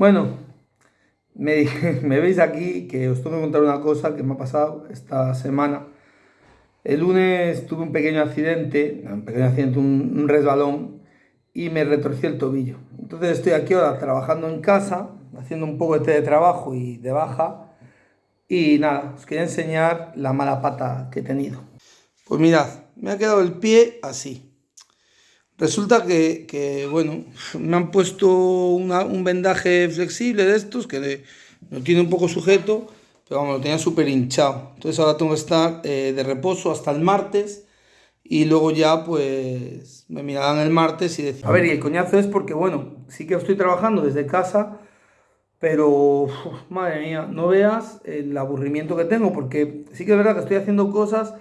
Bueno, me, veis aquí que os tengo que contar una cosa que me ha pasado esta semana. El lunes tuve un pequeño accidente, un pequeño accidente, un, un resbalón y me retorcí el tobillo. Entonces estoy aquí ahora trabajando en casa, haciendo un poco de teletrabajo y de baja. Y nada, os quería enseñar la mala pata que he tenido. Pues mirad, me ha quedado el pie así. Resulta que, que, bueno, me han puesto un vendaje flexible de estos que lo tiene un poco sujeto, pero vamos, lo tenía súper hinchado. Entonces ahora tengo que estar eh, de reposo hasta el martes y luego ya pues me mirarán el martes y decir... A ver, y el coñazo es porque, bueno, sí que estoy trabajando desde casa, pero, madre mía, no veas el aburrimiento que tengo, porque sí que es verdad que estoy haciendo cosas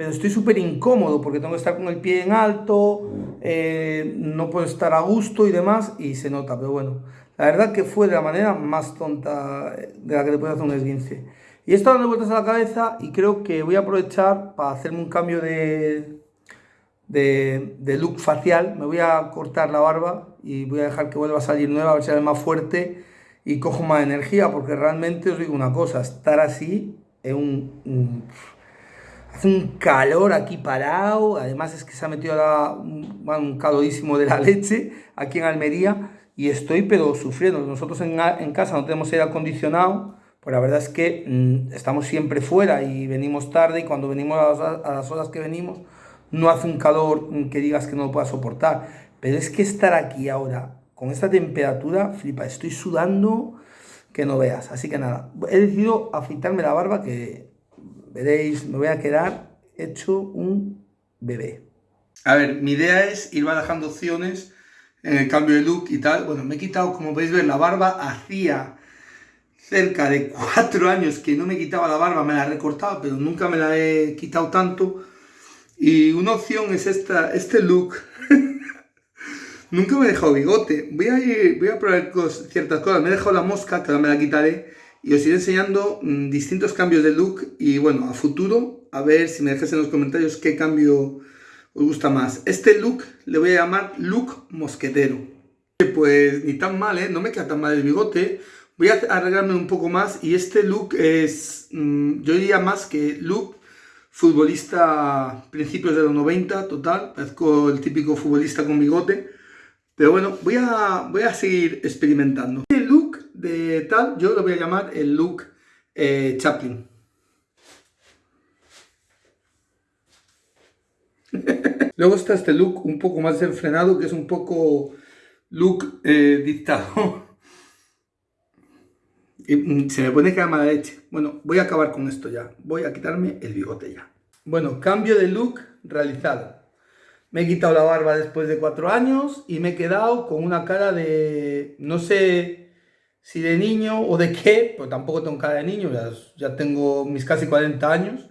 pero estoy súper incómodo porque tengo que estar con el pie en alto, eh, no puedo estar a gusto y demás, y se nota, pero bueno, la verdad que fue de la manera más tonta de la que te puede hacer un esguince. Y he estado dando vueltas a la cabeza y creo que voy a aprovechar para hacerme un cambio de, de, de look facial, me voy a cortar la barba y voy a dejar que vuelva a salir nueva, a ver si sale más fuerte y cojo más energía, porque realmente os digo una cosa, estar así es un Hace un calor aquí parado, además es que se ha metido un, un calorísimo de la leche aquí en Almería y estoy pero sufriendo. Nosotros en, casa no tenemos aire acondicionado, pues la verdad es que mmm, estamos siempre fuera y venimos tarde y cuando venimos a las, a las, horas que venimos no hace un calor que digas que no lo puedas soportar. Pero es que estar aquí ahora con esta temperatura, flipa, estoy sudando que no veas. Así que nada, he decidido afeitarme la barba que veréis, me voy a quedar hecho un bebé. A ver, mi idea es ir bajando opciones en el cambio de look y tal. Bueno, me he quitado, como podéis ver, la barba. Hacía cerca de cuatro años que no me quitaba la barba, me la he recortado, pero nunca me la he quitado tanto. Y una opción es esta, este look. nunca me he dejado bigote. Voy a, ir, voy a probar ciertas cosas. Me he dejado la mosca, que ahora me la quitaré y os iré enseñando mmm, distintos cambios de look y bueno, a futuro, a ver si me dejáis en los comentarios qué cambio os gusta más. Este look le voy a llamar look mosquetero. Pues ni tan mal, ¿eh? No me queda tan mal el bigote. Voy a arreglarme un poco más y este look es, mmm, yo diría más que look futbolista principios de los 90, total. Parezco el típico futbolista con bigote. Pero bueno, voy a, voy a seguir experimentando de tal, yo lo voy a llamar el look eh, Chaplin. Luego está este look un poco más desenfrenado, que es un poco look eh, dictado. Y mm, se me pone que mala leche. Bueno, voy a acabar con esto ya. Voy a quitarme el bigote ya. Bueno, cambio de look realizado. Me he quitado la barba después de cuatro años y me he quedado con una cara de... no sé si de niño o de qué, pues tampoco tengo cara de niño, ya, ya tengo mis casi 40 años,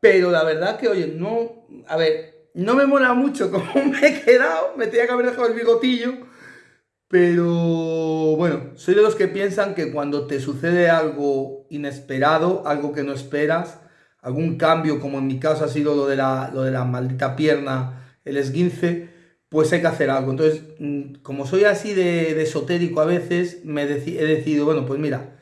pero la verdad que, oye, no, a ver, no me mola mucho cómo me he quedado, me tenía que haber dejado el bigotillo, pero bueno, soy de los que piensan que cuando te sucede algo inesperado, algo que no esperas, algún cambio, como en mi caso ha sido lo de la, lo de la maldita pierna, el esguince, pues hay que hacer algo. Entonces, mm, como soy así de, esotérico a veces, me he decidido, bueno, pues mira,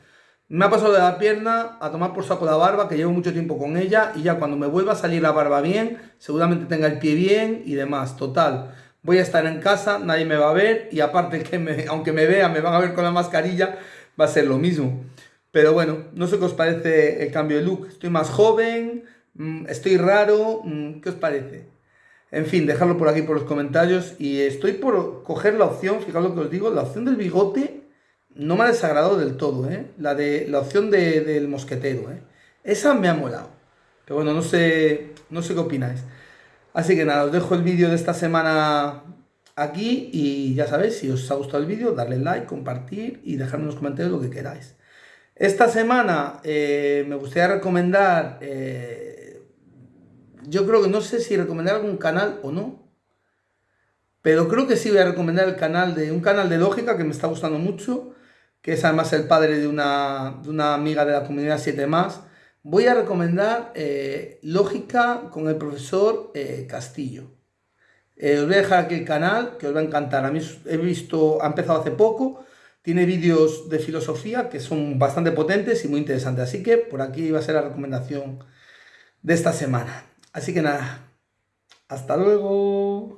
me ha pasado de la pierna a tomar por saco la barba, que llevo mucho tiempo con ella, y ya cuando me vuelva a salir la barba bien, seguramente tenga el pie bien y demás. Total, voy a estar en casa, nadie me va a ver, y aparte que me, aunque me vean, me van a ver con la mascarilla, va a ser lo mismo. Pero bueno, no sé qué os parece el cambio de look. Estoy más joven, mm, estoy raro, mm, ¿qué os parece? En fin, dejadlo por aquí por los comentarios. Y estoy por coger la opción, fijaos lo que os digo, la opción del bigote no me ha desagradado del todo, ¿eh? La, de, la opción de, del mosquetero, ¿eh? Esa me ha molado. Pero bueno, no sé, no sé qué opináis. Así que nada, os dejo el vídeo de esta semana aquí y ya sabéis, si os ha gustado el vídeo, darle like, compartir y dejarme en los comentarios lo que queráis. Esta semana eh, me gustaría recomendar... Eh, yo creo que no sé si recomendar algún canal o no. Pero creo que sí voy a recomendar el canal de un canal de lógica que me está gustando mucho, que es además el padre de una, de una amiga de la comunidad 7 más. Voy a recomendar eh, Lógica con el profesor eh, Castillo. Eh, os voy a dejar aquí el canal, que os va a encantar. A mí he visto, ha empezado hace poco, tiene vídeos de filosofía que son bastante potentes y muy interesantes. Así que por aquí va a ser la recomendación de esta semana. Así que nada, hasta luego.